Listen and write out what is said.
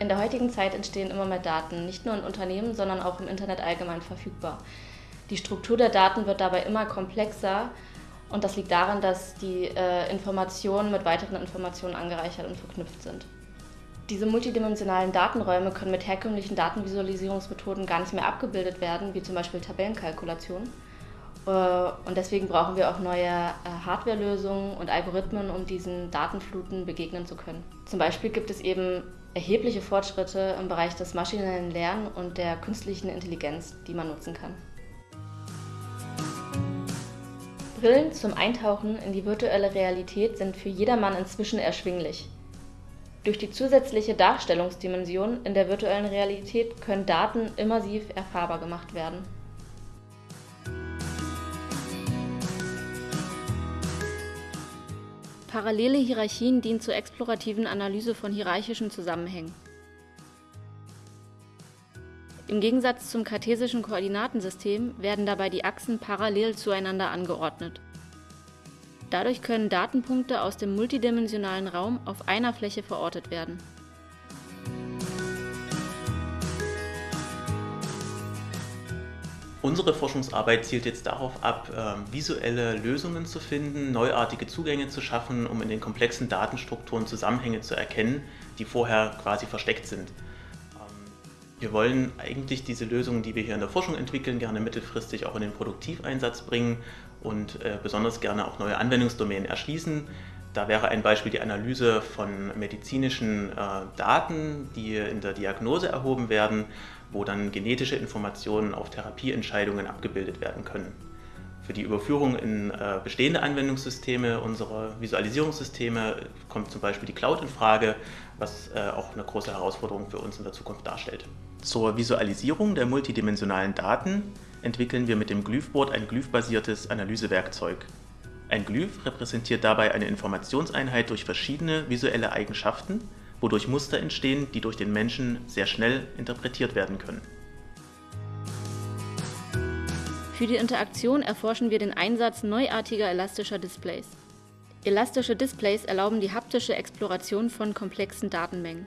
In der heutigen Zeit entstehen immer mehr Daten, nicht nur in Unternehmen, sondern auch im Internet allgemein verfügbar. Die Struktur der Daten wird dabei immer komplexer und das liegt daran, dass die äh, Informationen mit weiteren Informationen angereichert und verknüpft sind. Diese multidimensionalen Datenräume können mit herkömmlichen Datenvisualisierungsmethoden gar nicht mehr abgebildet werden, wie zum Beispiel Tabellenkalkulation. Und deswegen brauchen wir auch neue äh, Hardwarelösungen und Algorithmen, um diesen Datenfluten begegnen zu können. Zum Beispiel gibt es eben erhebliche Fortschritte im Bereich des maschinellen Lernens und der künstlichen Intelligenz, die man nutzen kann. Brillen zum Eintauchen in die virtuelle Realität sind für jedermann inzwischen erschwinglich. Durch die zusätzliche Darstellungsdimension in der virtuellen Realität können Daten immersiv erfahrbar gemacht werden. Parallele Hierarchien dienen zur explorativen Analyse von hierarchischen Zusammenhängen. Im Gegensatz zum kartesischen Koordinatensystem werden dabei die Achsen parallel zueinander angeordnet. Dadurch können Datenpunkte aus dem multidimensionalen Raum auf einer Fläche verortet werden Unsere Forschungsarbeit zielt jetzt darauf ab, ähm, visuelle Lösungen zu finden, neuartige Zugänge zu schaffen, um in den komplexen Datenstrukturen Zusammenhänge zu erkennen, die vorher quasi versteckt sind. Ähm, wir wollen eigentlich diese Lösungen, die wir hier in der Forschung entwickeln, gerne mittelfristig auch in den Produktiveinsatz bringen und äh, besonders gerne auch neue Anwendungsdomänen erschließen. Da wäre ein Beispiel die Analyse von medizinischen äh, Daten, die in der Diagnose erhoben werden, wo dann genetische Informationen auf Therapieentscheidungen abgebildet werden können. Für die Überführung in äh, bestehende Anwendungssysteme unserer Visualisierungssysteme kommt zum Beispiel die Cloud in Frage, was äh, auch eine große Herausforderung für uns in der Zukunft darstellt. Zur Visualisierung der multidimensionalen Daten entwickeln wir mit dem Glyphboard ein glyphbasiertes Analysewerkzeug. Ein Glyph repräsentiert dabei eine Informationseinheit durch verschiedene visuelle Eigenschaften, wodurch Muster entstehen, die durch den Menschen sehr schnell interpretiert werden können. Für die Interaktion erforschen wir den Einsatz neuartiger elastischer Displays. Elastische Displays erlauben die haptische Exploration von komplexen Datenmengen.